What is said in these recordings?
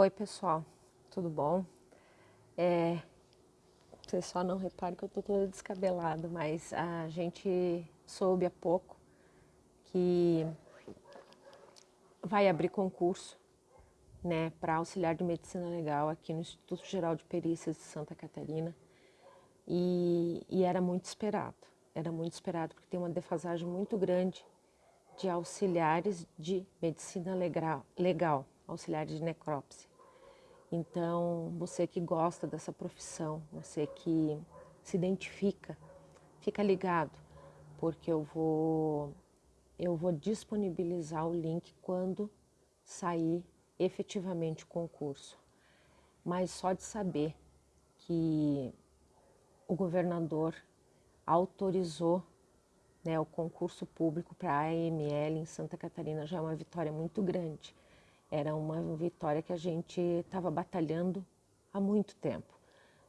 Oi pessoal, tudo bom? É, só não reparem que eu tô toda descabelada, mas a gente soube há pouco que vai abrir concurso né, para auxiliar de medicina legal aqui no Instituto Geral de Perícias de Santa Catarina e, e era muito esperado, era muito esperado porque tem uma defasagem muito grande de auxiliares de medicina legal, legal auxiliares de necrópsia. Então, você que gosta dessa profissão, você que se identifica, fica ligado, porque eu vou, eu vou disponibilizar o link quando sair efetivamente o concurso. Mas só de saber que o governador autorizou né, o concurso público para a AML em Santa Catarina já é uma vitória muito grande. Era uma vitória que a gente estava batalhando há muito tempo.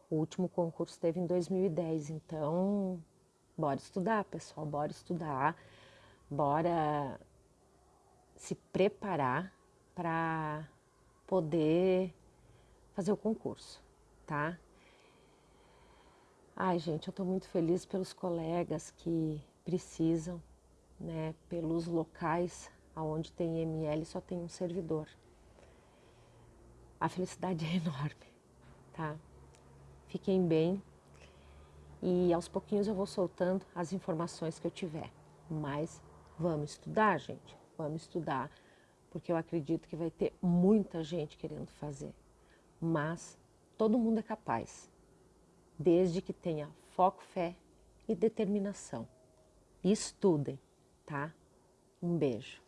O último concurso teve em 2010, então bora estudar, pessoal, bora estudar, bora se preparar para poder fazer o concurso, tá? Ai, gente, eu estou muito feliz pelos colegas que precisam, né, pelos locais onde tem ML só tem um servidor. A felicidade é enorme, tá? Fiquem bem e aos pouquinhos eu vou soltando as informações que eu tiver. Mas vamos estudar, gente, vamos estudar, porque eu acredito que vai ter muita gente querendo fazer. Mas todo mundo é capaz, desde que tenha foco, fé e determinação. Estudem, tá? Um beijo.